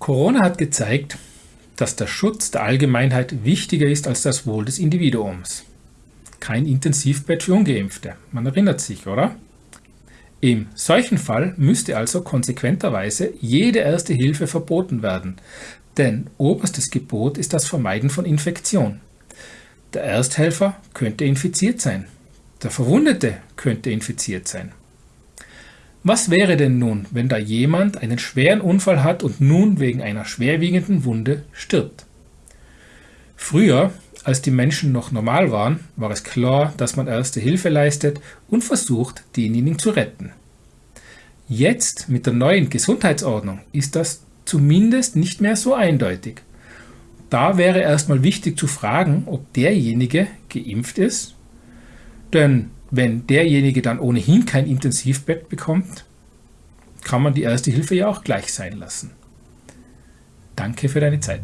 Corona hat gezeigt, dass der Schutz der Allgemeinheit wichtiger ist als das Wohl des Individuums. Kein Intensivbett für Ungeimpfte, man erinnert sich, oder? Im solchen Fall müsste also konsequenterweise jede erste Hilfe verboten werden, denn oberstes Gebot ist das Vermeiden von Infektion. Der Ersthelfer könnte infiziert sein, der Verwundete könnte infiziert sein. Was wäre denn nun, wenn da jemand einen schweren Unfall hat und nun wegen einer schwerwiegenden Wunde stirbt? Früher, als die Menschen noch normal waren, war es klar, dass man erste Hilfe leistet und versucht, denjenigen zu retten. Jetzt mit der neuen Gesundheitsordnung ist das zumindest nicht mehr so eindeutig. Da wäre erstmal wichtig zu fragen, ob derjenige geimpft ist, denn wenn derjenige dann ohnehin kein Intensivbett bekommt, kann man die erste Hilfe ja auch gleich sein lassen. Danke für deine Zeit.